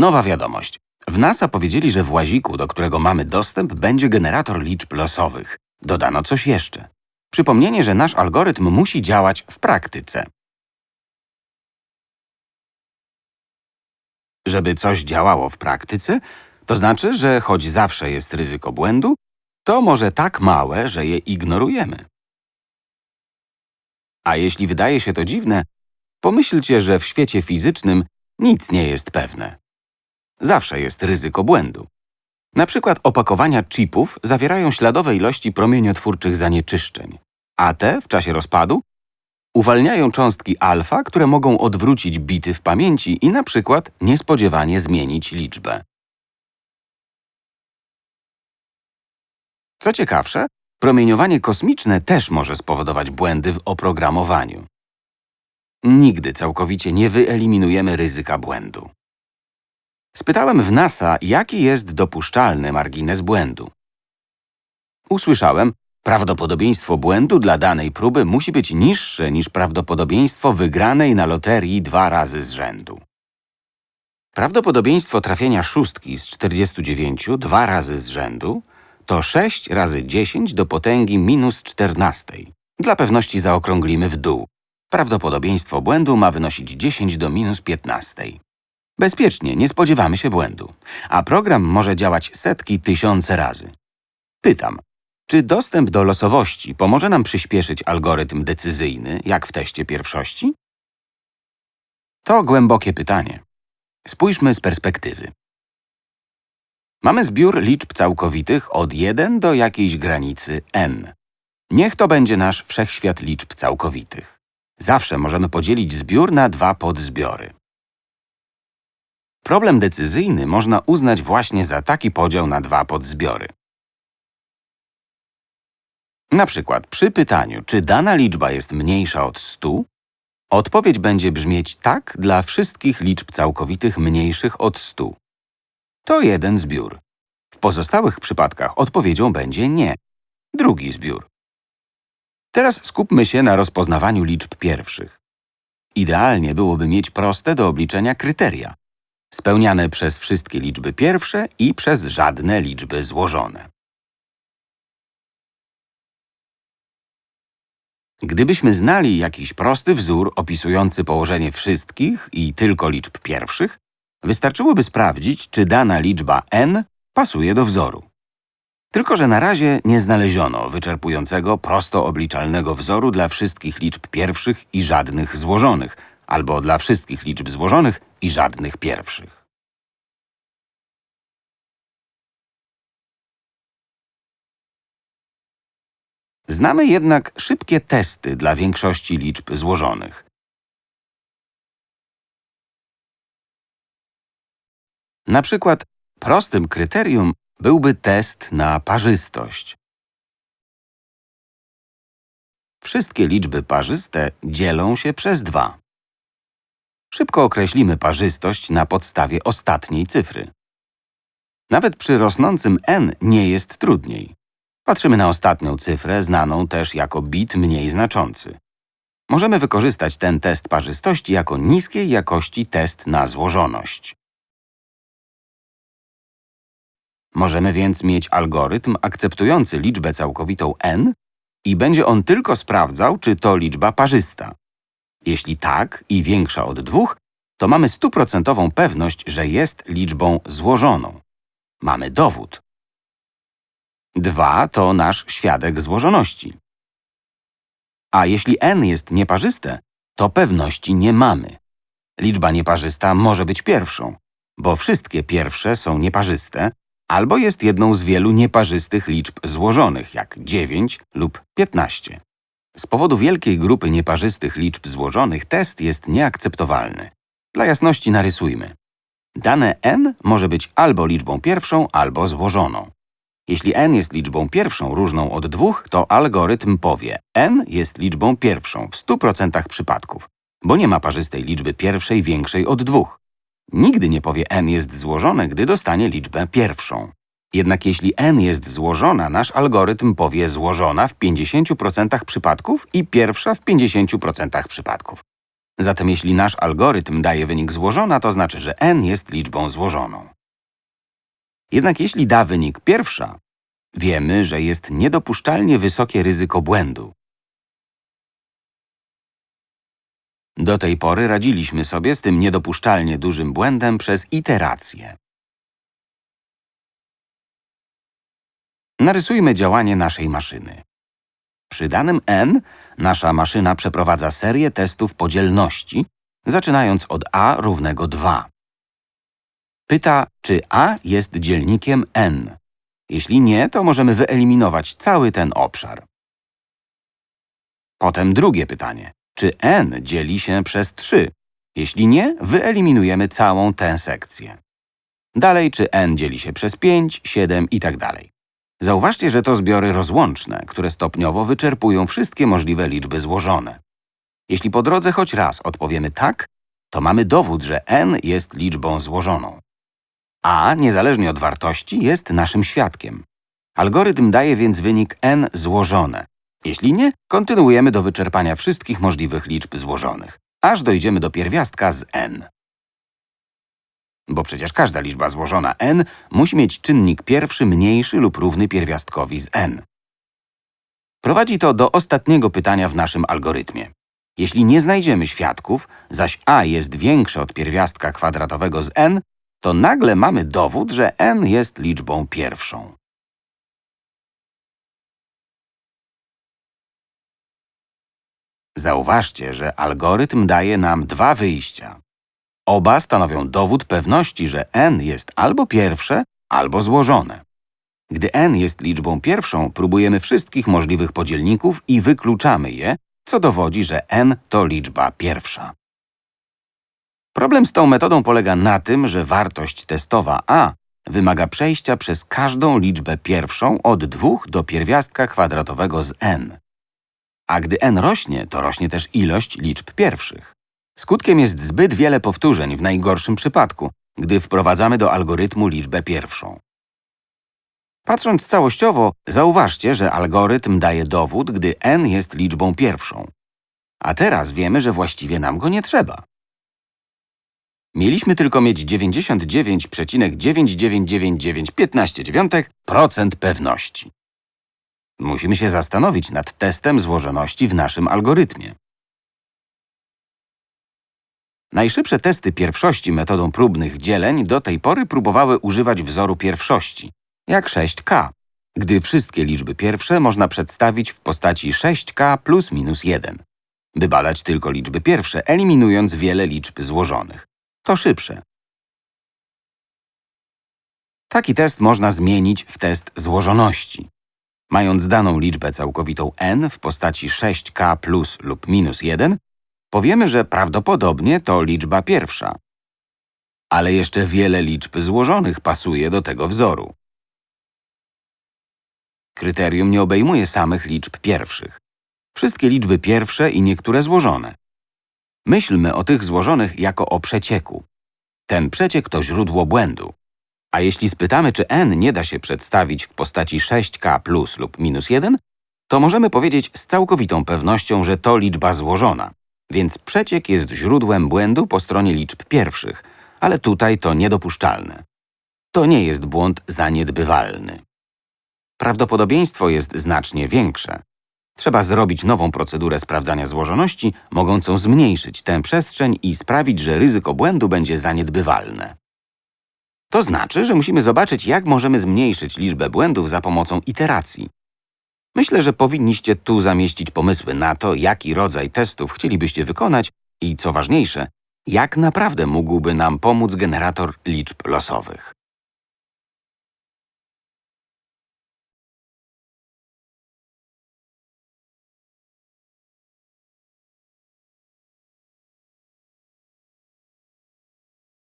Nowa wiadomość. W NASA powiedzieli, że w łaziku, do którego mamy dostęp, będzie generator liczb losowych. Dodano coś jeszcze. Przypomnienie, że nasz algorytm musi działać w praktyce. Żeby coś działało w praktyce, to znaczy, że choć zawsze jest ryzyko błędu, to może tak małe, że je ignorujemy. A jeśli wydaje się to dziwne, pomyślcie, że w świecie fizycznym nic nie jest pewne. Zawsze jest ryzyko błędu. Na przykład opakowania chipów zawierają śladowe ilości promieniotwórczych zanieczyszczeń, a te w czasie rozpadu uwalniają cząstki alfa, które mogą odwrócić bity w pamięci i na przykład niespodziewanie zmienić liczbę. Co ciekawsze, promieniowanie kosmiczne też może spowodować błędy w oprogramowaniu. Nigdy całkowicie nie wyeliminujemy ryzyka błędu. Spytałem w NASA, jaki jest dopuszczalny margines błędu. Usłyszałem, prawdopodobieństwo błędu dla danej próby musi być niższe niż prawdopodobieństwo wygranej na loterii dwa razy z rzędu. Prawdopodobieństwo trafienia szóstki z 49 dwa razy z rzędu to 6 razy 10 do potęgi minus 14. Dla pewności zaokrąglimy w dół. Prawdopodobieństwo błędu ma wynosić 10 do minus 15. Bezpiecznie, nie spodziewamy się błędu. A program może działać setki, tysiące razy. Pytam, czy dostęp do losowości pomoże nam przyspieszyć algorytm decyzyjny, jak w teście pierwszości? To głębokie pytanie. Spójrzmy z perspektywy. Mamy zbiór liczb całkowitych od 1 do jakiejś granicy n. Niech to będzie nasz wszechświat liczb całkowitych. Zawsze możemy podzielić zbiór na dwa podzbiory. Problem decyzyjny można uznać właśnie za taki podział na dwa podzbiory. Na przykład przy pytaniu, czy dana liczba jest mniejsza od 100, odpowiedź będzie brzmieć tak dla wszystkich liczb całkowitych mniejszych od 100. To jeden zbiór. W pozostałych przypadkach odpowiedzią będzie nie. Drugi zbiór. Teraz skupmy się na rozpoznawaniu liczb pierwszych. Idealnie byłoby mieć proste do obliczenia kryteria, spełniane przez wszystkie liczby pierwsze i przez żadne liczby złożone. Gdybyśmy znali jakiś prosty wzór opisujący położenie wszystkich i tylko liczb pierwszych, wystarczyłoby sprawdzić, czy dana liczba n pasuje do wzoru. Tylko, że na razie nie znaleziono wyczerpującego, prosto obliczalnego wzoru dla wszystkich liczb pierwszych i żadnych złożonych, albo dla wszystkich liczb złożonych i żadnych pierwszych. Znamy jednak szybkie testy dla większości liczb złożonych. Na przykład prostym kryterium byłby test na parzystość. Wszystkie liczby parzyste dzielą się przez 2. Szybko określimy parzystość na podstawie ostatniej cyfry. Nawet przy rosnącym n nie jest trudniej. Patrzymy na ostatnią cyfrę, znaną też jako bit mniej znaczący. Możemy wykorzystać ten test parzystości jako niskiej jakości test na złożoność. Możemy więc mieć algorytm akceptujący liczbę całkowitą n i będzie on tylko sprawdzał, czy to liczba parzysta. Jeśli tak i większa od dwóch, to mamy stuprocentową pewność, że jest liczbą złożoną. Mamy dowód. 2 to nasz świadek złożoności. A jeśli n jest nieparzyste, to pewności nie mamy. Liczba nieparzysta może być pierwszą, bo wszystkie pierwsze są nieparzyste, albo jest jedną z wielu nieparzystych liczb złożonych, jak 9 lub 15. Z powodu wielkiej grupy nieparzystych liczb złożonych test jest nieakceptowalny. Dla jasności narysujmy. Dane n może być albo liczbą pierwszą, albo złożoną. Jeśli n jest liczbą pierwszą różną od dwóch, to algorytm powie n jest liczbą pierwszą w 100% przypadków, bo nie ma parzystej liczby pierwszej większej od dwóch. Nigdy nie powie n jest złożone, gdy dostanie liczbę pierwszą. Jednak jeśli n jest złożona, nasz algorytm powie złożona w 50% przypadków i pierwsza w 50% przypadków. Zatem jeśli nasz algorytm daje wynik złożona, to znaczy, że n jest liczbą złożoną. Jednak jeśli da wynik pierwsza, wiemy, że jest niedopuszczalnie wysokie ryzyko błędu. Do tej pory radziliśmy sobie z tym niedopuszczalnie dużym błędem przez iterację. Narysujmy działanie naszej maszyny. Przy danym n nasza maszyna przeprowadza serię testów podzielności, zaczynając od a równego 2. Pyta, czy a jest dzielnikiem n. Jeśli nie, to możemy wyeliminować cały ten obszar. Potem drugie pytanie. Czy n dzieli się przez 3? Jeśli nie, wyeliminujemy całą tę sekcję. Dalej, czy n dzieli się przez 5, 7 i tak dalej. Zauważcie, że to zbiory rozłączne, które stopniowo wyczerpują wszystkie możliwe liczby złożone. Jeśli po drodze choć raz odpowiemy tak, to mamy dowód, że n jest liczbą złożoną. A, niezależnie od wartości, jest naszym świadkiem. Algorytm daje więc wynik n złożone. Jeśli nie, kontynuujemy do wyczerpania wszystkich możliwych liczb złożonych, aż dojdziemy do pierwiastka z n. Bo przecież każda liczba złożona n musi mieć czynnik pierwszy mniejszy lub równy pierwiastkowi z n. Prowadzi to do ostatniego pytania w naszym algorytmie. Jeśli nie znajdziemy świadków, zaś a jest większe od pierwiastka kwadratowego z n, to nagle mamy dowód, że n jest liczbą pierwszą. Zauważcie, że algorytm daje nam dwa wyjścia. Oba stanowią dowód pewności, że n jest albo pierwsze, albo złożone. Gdy n jest liczbą pierwszą, próbujemy wszystkich możliwych podzielników i wykluczamy je, co dowodzi, że n to liczba pierwsza. Problem z tą metodą polega na tym, że wartość testowa a wymaga przejścia przez każdą liczbę pierwszą od 2 do pierwiastka kwadratowego z n. A gdy n rośnie, to rośnie też ilość liczb pierwszych. Skutkiem jest zbyt wiele powtórzeń w najgorszym przypadku, gdy wprowadzamy do algorytmu liczbę pierwszą. Patrząc całościowo, zauważcie, że algorytm daje dowód, gdy n jest liczbą pierwszą. A teraz wiemy, że właściwie nam go nie trzeba. Mieliśmy tylko mieć 99,99995 pewności. Musimy się zastanowić nad testem złożoności w naszym algorytmie. Najszybsze testy pierwszości metodą próbnych dzieleń do tej pory próbowały używać wzoru pierwszości, jak 6k, gdy wszystkie liczby pierwsze można przedstawić w postaci 6k plus minus 1, by badać tylko liczby pierwsze, eliminując wiele liczb złożonych. To szybsze. Taki test można zmienić w test złożoności. Mając daną liczbę całkowitą n w postaci 6k plus lub minus 1, powiemy, że prawdopodobnie to liczba pierwsza. Ale jeszcze wiele liczb złożonych pasuje do tego wzoru. Kryterium nie obejmuje samych liczb pierwszych. Wszystkie liczby pierwsze i niektóre złożone. Myślmy o tych złożonych jako o przecieku. Ten przeciek to źródło błędu. A jeśli spytamy, czy n nie da się przedstawić w postaci 6k plus lub minus 1, to możemy powiedzieć z całkowitą pewnością, że to liczba złożona. Więc przeciek jest źródłem błędu po stronie liczb pierwszych, ale tutaj to niedopuszczalne. To nie jest błąd zaniedbywalny. Prawdopodobieństwo jest znacznie większe. Trzeba zrobić nową procedurę sprawdzania złożoności, mogącą zmniejszyć tę przestrzeń i sprawić, że ryzyko błędu będzie zaniedbywalne. To znaczy, że musimy zobaczyć, jak możemy zmniejszyć liczbę błędów za pomocą iteracji. Myślę, że powinniście tu zamieścić pomysły na to, jaki rodzaj testów chcielibyście wykonać i, co ważniejsze, jak naprawdę mógłby nam pomóc generator liczb losowych.